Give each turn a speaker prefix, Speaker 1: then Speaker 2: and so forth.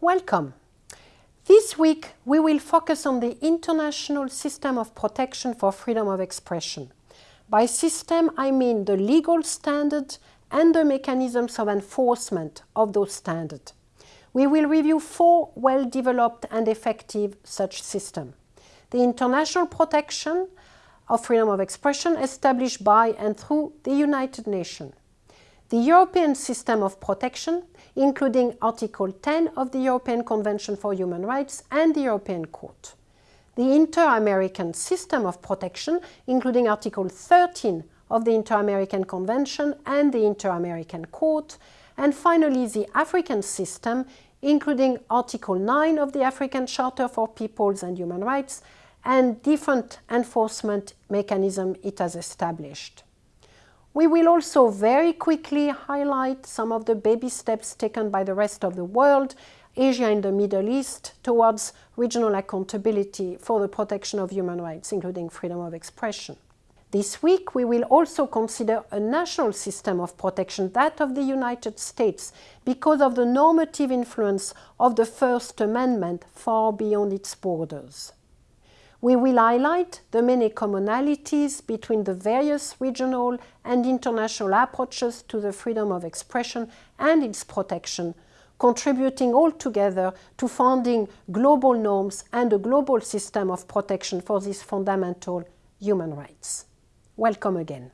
Speaker 1: Welcome. This week we will focus on the international system of protection for freedom of expression. By system I mean the legal standard and the mechanisms of enforcement of those standards. We will review four well-developed and effective such systems. The international protection of freedom of expression established by and through the United Nations the European system of protection, including Article 10 of the European Convention for Human Rights and the European Court. The Inter-American system of protection, including Article 13 of the Inter-American Convention and the Inter-American Court, and finally the African system, including Article 9 of the African Charter for Peoples and Human Rights and different enforcement mechanisms it has established. We will also very quickly highlight some of the baby steps taken by the rest of the world, Asia and the Middle East, towards regional accountability for the protection of human rights, including freedom of expression. This week, we will also consider a national system of protection, that of the United States, because of the normative influence of the First Amendment far beyond its borders. We will highlight the many commonalities between the various regional and international approaches to the freedom of expression and its protection, contributing altogether to founding global norms and a global system of protection for these fundamental human rights. Welcome again.